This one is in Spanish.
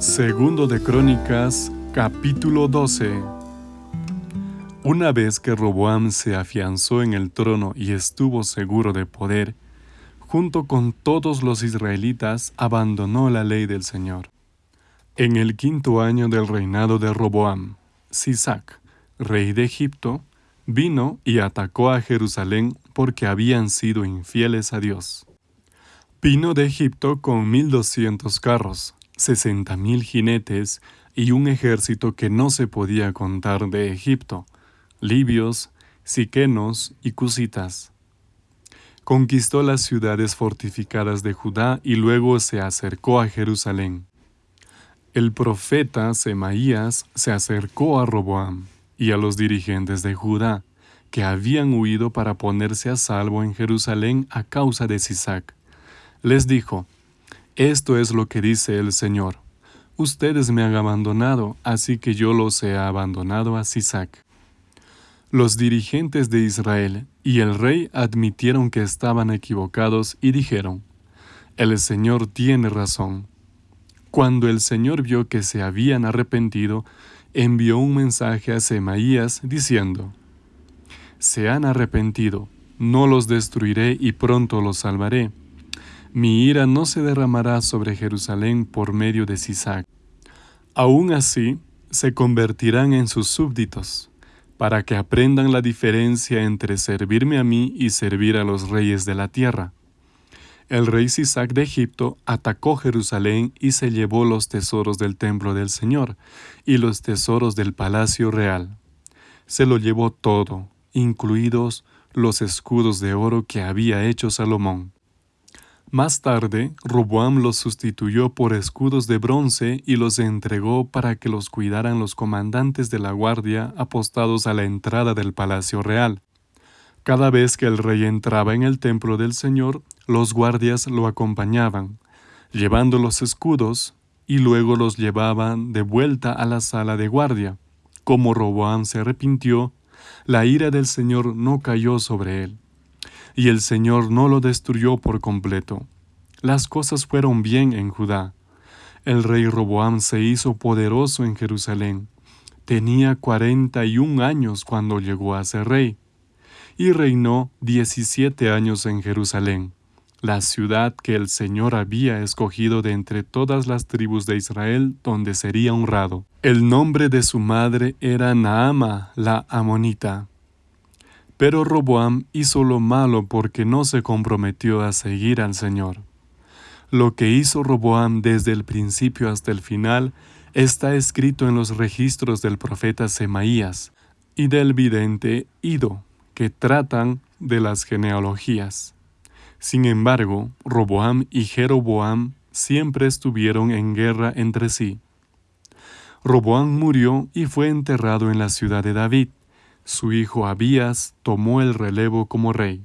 Segundo de Crónicas, capítulo 12. Una vez que Roboam se afianzó en el trono y estuvo seguro de poder, junto con todos los israelitas abandonó la ley del Señor. En el quinto año del reinado de Roboam, Sisac, rey de Egipto, vino y atacó a Jerusalén porque habían sido infieles a Dios. Vino de Egipto con mil doscientos carros, sesenta mil jinetes y un ejército que no se podía contar de Egipto, libios, siquenos y cusitas. Conquistó las ciudades fortificadas de Judá y luego se acercó a Jerusalén. El profeta Semaías se acercó a Roboam y a los dirigentes de Judá, que habían huido para ponerse a salvo en Jerusalén a causa de Sisac. Les dijo, esto es lo que dice el Señor. Ustedes me han abandonado, así que yo los he abandonado a Sisac. Los dirigentes de Israel y el rey admitieron que estaban equivocados y dijeron, El Señor tiene razón. Cuando el Señor vio que se habían arrepentido, envió un mensaje a Semaías diciendo, Se han arrepentido, no los destruiré y pronto los salvaré mi ira no se derramará sobre Jerusalén por medio de Sisac. Aún así, se convertirán en sus súbditos, para que aprendan la diferencia entre servirme a mí y servir a los reyes de la tierra. El rey Sisac de Egipto atacó Jerusalén y se llevó los tesoros del templo del Señor y los tesoros del palacio real. Se lo llevó todo, incluidos los escudos de oro que había hecho Salomón. Más tarde, Roboam los sustituyó por escudos de bronce y los entregó para que los cuidaran los comandantes de la guardia apostados a la entrada del palacio real. Cada vez que el rey entraba en el templo del Señor, los guardias lo acompañaban, llevando los escudos, y luego los llevaban de vuelta a la sala de guardia. Como Roboam se arrepintió, la ira del Señor no cayó sobre él y el Señor no lo destruyó por completo. Las cosas fueron bien en Judá. El rey Roboam se hizo poderoso en Jerusalén. Tenía cuarenta y un años cuando llegó a ser rey, y reinó diecisiete años en Jerusalén, la ciudad que el Señor había escogido de entre todas las tribus de Israel donde sería honrado. El nombre de su madre era Naama la Amonita. Pero Roboam hizo lo malo porque no se comprometió a seguir al Señor. Lo que hizo Roboam desde el principio hasta el final está escrito en los registros del profeta Semaías y del vidente Ido, que tratan de las genealogías. Sin embargo, Roboam y Jeroboam siempre estuvieron en guerra entre sí. Roboam murió y fue enterrado en la ciudad de David su hijo Abías tomó el relevo como rey.